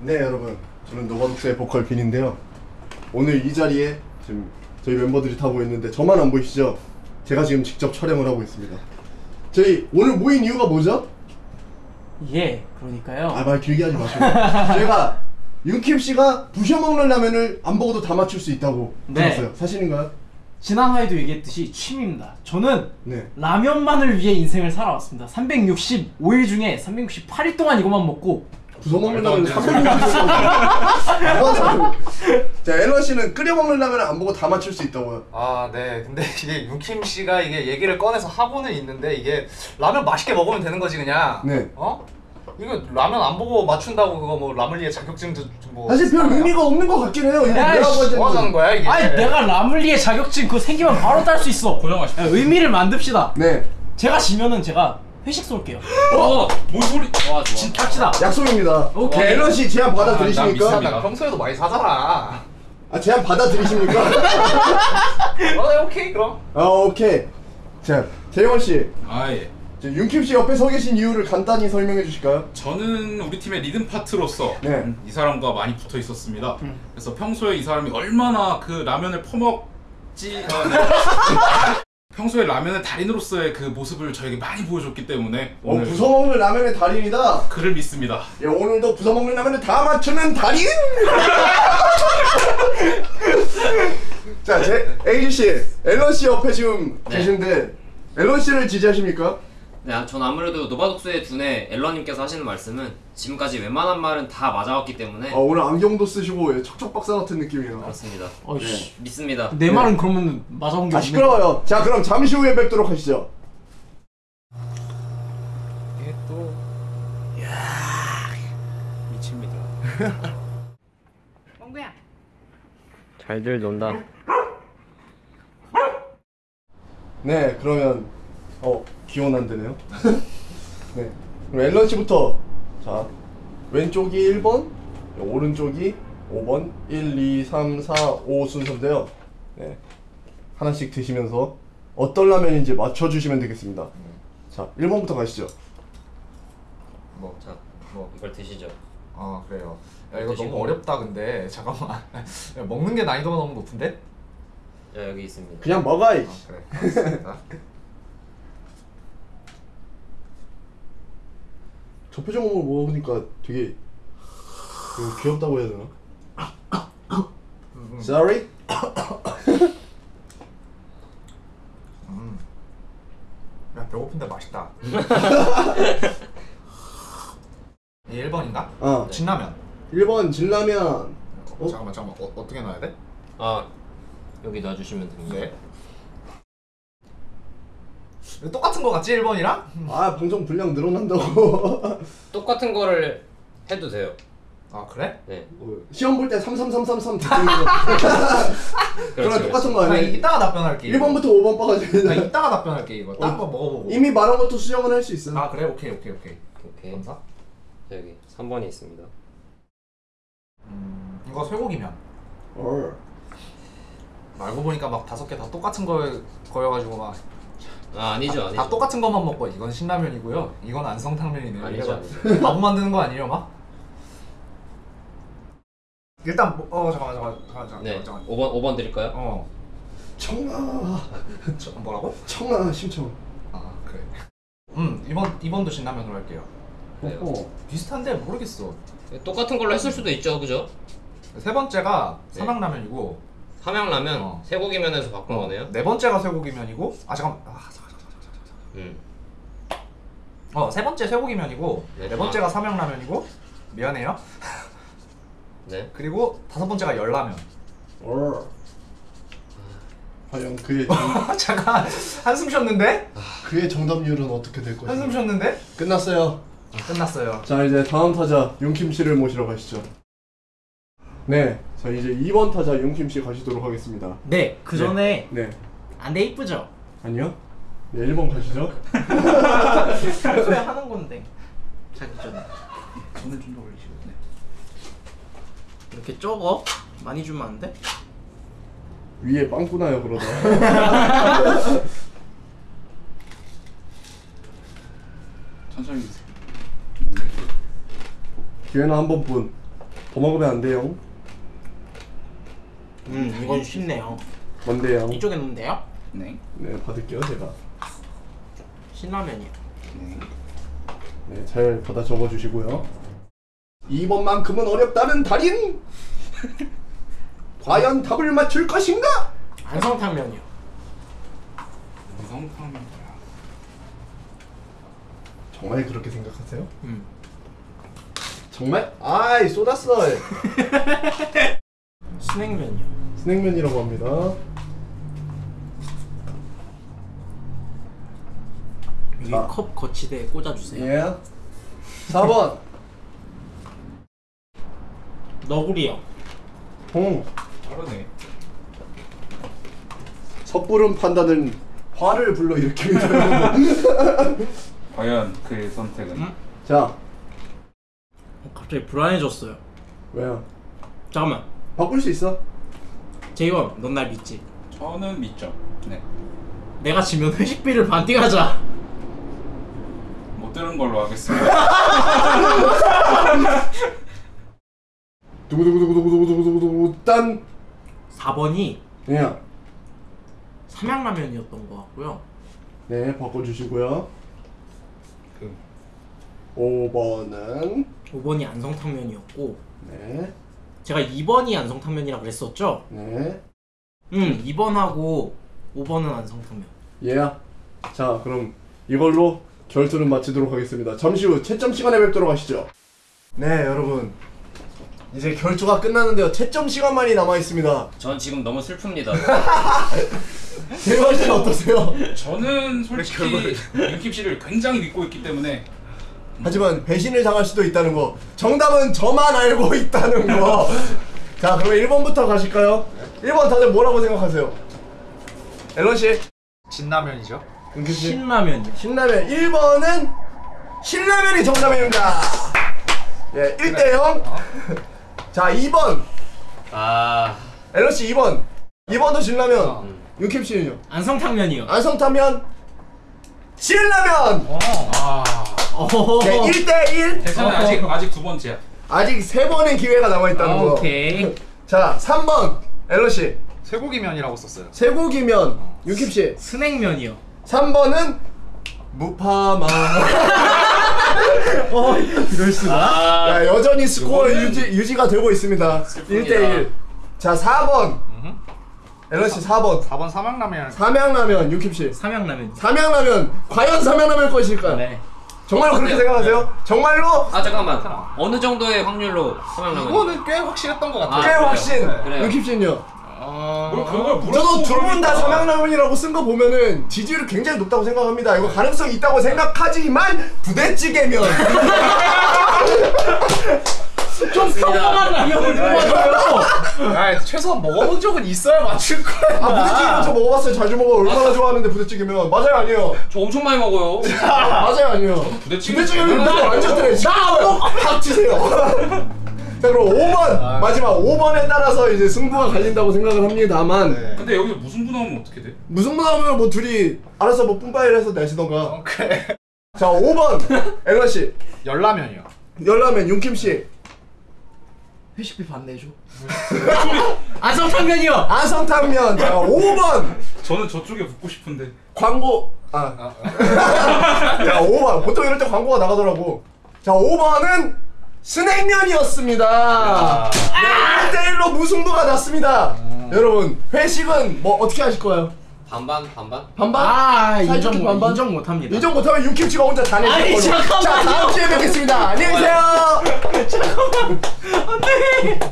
네 여러분 저는 노바독스의 보컬 빈인데요 오늘 이 자리에 지금 저희 멤버들이 다 모였는데 저만 안 보이시죠? 제가 지금 직접 촬영을 하고 있습니다 저희 오늘 모인 이유가 뭐죠? 예, 그러니까요. 아 말 길게 하지 마시고 제가 윤킴 씨가 부셔먹는 라면을 안 먹어도 다 맞출 수 있다고 네. 들었어요 사실인가요? 지난 화에도 얘기했듯이 취미입니다. 저는 네 라면만을 위해 인생을 살아왔습니다. 365일 중에 368일 동안 이것만 먹고 라면을 되는 360일 자 앨런 씨는 끓여 먹는 라면을 안 보고 다 맞출 수 있다고요 아, 네. 근데 이게 윤킴 씨가 이게 얘기를 꺼내서 하고는 있는데 이게 라면 맛있게 먹으면 되는 거지 그냥. 네. 어? 이거 라면 안 보고 맞춘다고 그거 뭐 라물리에 자격증도 뭐. 사실 별 의미가 없는 것 같긴 해요 이거 하지 뭐 하자는 거야 이게? 아니 내가 라물리에 자격증 그거 생기면 바로 딸 수 있어. 고정하십시오. 야, 의미를 만듭시다. 네 제가 지면은 제가 회식 쏠게요. 어, 뭔 소리? 와, 좋아. 갑시다. 약속입니다 오케이. 자, 앨런 씨 제안 아, 난 받아들이십니까? 나 평소에도 많이 사잖아. 아 제안 받아들이십니까? 어, 네, 오케이 그럼. 아 오케이 자 재원 씨 아, 예. 저 윤킴 씨 옆에 서 계신 이유를 간단히 설명해 주실까요? 저는 우리 팀의 리듬 파트로서 네. 이 사람과 많이 붙어 있었습니다. 그래서 평소에 이 사람이 얼마나 그 라면을 퍼먹지 어, 네. 평소에 라면의 달인으로서의 그 모습을 저에게 많이 보여줬기 때문에 어 오늘 부숴먹는 라면의 달인이다 그를 믿습니다. 예, 오늘도 부숴먹는 라면을 다 맞추는 달인 자 제, 에이지 씨 앨런 씨 옆에 지금 네. 계신데 앨런 씨를 지지하십니까? 네, 전 아무래도 노바독스의 두뇌 앨런님께서 하시는 말씀은 지금까지 웬만한 말은 다 맞아왔기 때문에 아 오늘 안경도 쓰시고 예, 척척 박사 같은 느낌이에요 그렇습니다. 어이씨. 믿습니다. 내 말은 그러면 맞아본 게아 없네. 시끄러워요 자 그럼 잠시 후에 뵙도록 하시죠 이게 또. 미칩니다. 멍구야. 잘들 논다. 네 그러면 어 기원 안 되네요 네 그럼 앨런 씨부터 자 왼쪽이 1번 오른쪽이 5번 1 2 3 4 5 순서인데요 네 하나씩 드시면서 어떤 라면인지 맞춰주시면 되겠습니다 자 1번부터 가시죠 뭐. 자, 뭐. 이걸 드시죠. 아 그래요. 야 이거 드시고. 너무 어렵다 근데 잠깐만. 야, 먹는 게 난이도가 너무 높은데? 자, 여기 있습니다. 그냥 먹어 이 아 그래. 알겠습니다. 저 표정으로 먹으니까 되게 이거 귀엽다고 해야 되나? 음, Sorry? 음. 야 배고픈데 맛있다. 이 1번인가? 어 진라면. 1번 진라면 어, 어? 잠깐만 잠깐만 어, 어떻게 넣어야 돼? 아, 여기 놔주시면 됩니다. 네. 똑같은 거 같지 1번이랑? 아 방송 분량 늘어난다고 똑같은 거를 해도 돼요. 아 그래? 네. 어, 시험 볼 때 33333 듣는 거 그거랑 그렇죠, 똑같은 거나 아니에요? 이따가 답변할게. 이거. 1번부터 5번 나 빠가지고 이따가 답변할게 이거. 딱 어, 한번 먹어보고. 이미 말한 것도 수정은 할 수 있어 아 그래 오케이 오케이 오케이. 오케이. 감사. 자, 여기 3번이 있습니다. 음 이거 쇠고기면. 어. 알고 보니까 막 다섯 개 다 똑같은 거 거여가지고 막. 아, 아니죠, 아니죠. 다 똑같은 것만 먹고 이건 신라면이고요. 이건 안성탕면이네요. 아니죠, 바보 만드는 거 아니에요, 막? 일단 뭐- 어 잠깐만 잠깐만 잠깐만 잠깐만 네. 잠깐만. 5번 5번 드릴까요? 어 청아 저, 뭐라고? 청아 심청 아 그래. 음 이번 이번도 신라면으로 할게요. 네. 어. 비슷한데 모르겠어. 똑같은 걸로 했을 수도 있죠, 그죠? 세 번째가 네. 삼양라면이고 삼양라면 어. 쇠고기면에서 바꾼 거네요. 네 번째가 쇠고기면이고 아 잠깐 아 잠깐 잠깐 잠깐 잠깐 잠깐. 음. 어세 번째 쇠고기면이고 네. 네 번째가 삼양라면이고 미안해요. 네. 그리고 다섯 번째가 열라면. 어. 과연 그의 정, 잠깐 한숨 쉬었는데? 그의 정답률은 어떻게 될 한숨 것인가 쉬었는데? 끝났어요 끝났어요. 자 이제 다음 타자 윤킴 씨를 모시러 가시죠 네, 자 이제 2번 타자 윤킴 씨 가시도록 하겠습니다 네, 그 전에 네 안 돼 이쁘죠? 아니요 네 1번 가시죠 평소에 하는 건데 자기 전에 오늘 좀 더 올리시고. 네. 이렇게 적어? 많이 주면 안 돼? 위에 빵꾸나요 그러다 천천히 드세요. 기회는 한 번뿐 더 먹으면 안 돼요. 음 이건 쉽네요. 뭔데요? 이쪽에 돼요? 네. 네, 받을게요, 제가. 신라면이요. 네. 네, 잘 받아 적어 주시고요. 2번만큼은 어렵다는 달인. 과연 답을 맞출 것인가? 안성탕면이요. 성탕면. 정말 그렇게 생각하세요? 음. 정말? 아이 쏟았어. 스낵면이요. 스낵면이라고 합니다. 여기 자. 컵 거치대에 꽂아주세요. 예. 4번 너구리요. 홍. 다르네. 섣부른 판단은 화를 불러 일으킵니다. 과연 그의 선택은? 음? 자, 어, 갑자기 불안해졌어요. 왜요? 잠깐만. 바꿀 수 있어? 제이원, 넌 날 믿지? 저는 믿죠. 네. 내가 지면 회식비를 반띵하자. 못 들은 걸로 하겠습니다. 두구두구두구두구두구두구두구 딴. 4번이 예. 삼양라면이었던 것 같고요. 네, 바꿔주시고요. 그 5번은 5번이 안성탕면이었고 네, 제가 2번이 안성탕면이라 그랬었죠? 네, 음, 2번하고 5번은 안성탕면. 예. 자, 그럼 이걸로 결투는 마치도록 하겠습니다. 잠시 후 채점 시간에 뵙도록 하시죠. 네, 여러분. 이제 결투가 끝났는데요. 채점 시간만이 남아 있습니다. 전 지금 너무 슬픕니다. 대박 씨는 어떠세요? 저는 솔직히 윤킵 씨를 굉장히 믿고 있기 때문에 하지만 배신을 당할 수도 있다는 거. 정답은 저만 알고 있다는 거. 자, 그러면 1번부터 가실까요? 1번 다들 뭐라고 생각하세요? 앨런 씨, 진라면이죠. 은규 씨. 신라면이요. 신라면 1번은 신라면이 정답입니다. 예, 1대 0. 자, 2번. 아 앨런 씨 2번. 2번도 신라면. 윤캠 씨는요? 안성탕면이요. 안성타면 신라면. 아. 네, 1대 1. 괜찮아요. 아직 아직 두 번째야. 아직 세 번의 기회가 남아 있다는 거. 오케이. 자, 3번. 앨런 씨. 쇠고기면이라고 썼어요. 쇠고기면. 윤캠 씨. 스낵면이요. 3번은 무파마. 어, 이럴 수가. 아, 야, 여전히 스코어 유지, 유지가 되고 있습니다. 1대 1. 자, 4번. 앨런 씨 4번. 4번 삼양라면. 삼양라면 윤킴 씨. 삼양라면. 삼양라면 과연 삼양라면 것일까요? 네. 정말로 그렇게 생각하세요? 정말로 아 잠깐만. 어느 정도의 확률로 삼양라면? 이거는 꽤 확실했던 것 같아요. 꽤 확신. 그래요. 윤킴 씨는요? 뭘 그걸 물어보고 저도 두 분 다? 삼양라면이라고 쓴 거 보면은 지지율이 굉장히 높다고 생각합니다. 이거 가능성 이 있다고 생각하지만 부대찌개면 좀 평범한 라면을 뽑아줘요. 아, 최소한 먹어본 적은 있어야 맞출 거야. 아 부대찌개면 저 먹어봤어요. 자주 먹어. 얼마나 좋아하는데 부대찌개면 맞아요 아니에요? 저 엄청 많이 먹어요. 맞아요 아니에요? 부대찌개 이거 완전 아니에요. 드레. 닥치세요. 자 그럼 5번 마지막 5번에 따라서 이제 승부가 갈린다고 생각을 합니다만 네. 근데 여기서 무슨 분 나오면 어떻게 돼? 분 하면 뭐 둘이 알아서 뭐 뿜빠이를 해서 내시던가 오케이. 자 5번 앨런 씨 열라면이요. 열라면 윤킴 씨 회식비 반 내줘. 안성탕면이요. 안성탕면. 자 5번. 저는 저쪽에 붙고 싶은데. 광고. 아. 자 5번. 보통 이럴 때 광고가 나가더라고. 자 5번은 스낵면이었습니다. 네 1대1로 무승부가 났습니다. 여러분 회식은 뭐 어떻게 하실 거예요? 반반 반반. 반반? 아, 인정, 못- 반반? 인정 못합니다. 인정 못하면 윤킴치가 혼자 다 내실 아니, 거로 잠깐만요. 자 다음 주에 뵙겠습니다 안녕히 계세요